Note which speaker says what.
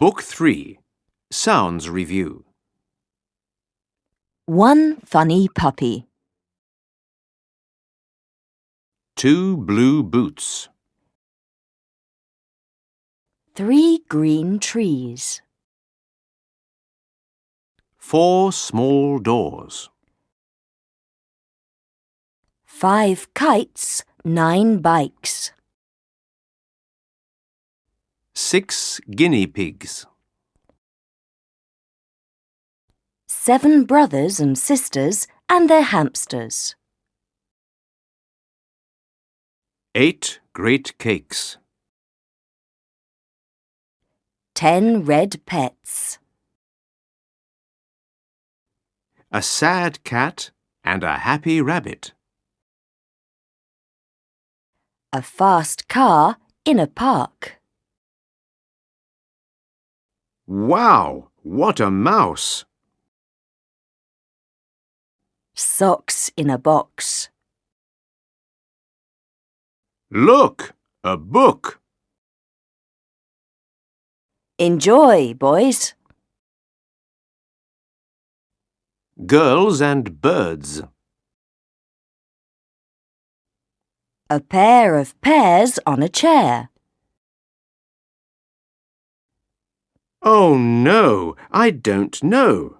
Speaker 1: Book 3 Sounds Review
Speaker 2: One funny puppy.
Speaker 1: Two blue boots.
Speaker 2: Three green trees.
Speaker 1: Four small doors.
Speaker 2: Five kites, nine bikes.
Speaker 1: Six guinea pigs.
Speaker 2: Seven brothers and sisters and their hamsters.
Speaker 1: Eight great cakes.
Speaker 2: Ten red pets.
Speaker 1: A sad cat and a happy rabbit.
Speaker 2: A fast car in a park.
Speaker 1: Wow! What a mouse!
Speaker 2: Socks in a box.
Speaker 1: Look! A book!
Speaker 2: Enjoy, boys.
Speaker 1: Girls and birds.
Speaker 2: A pair of pears on a chair.
Speaker 1: Oh no, I don't know.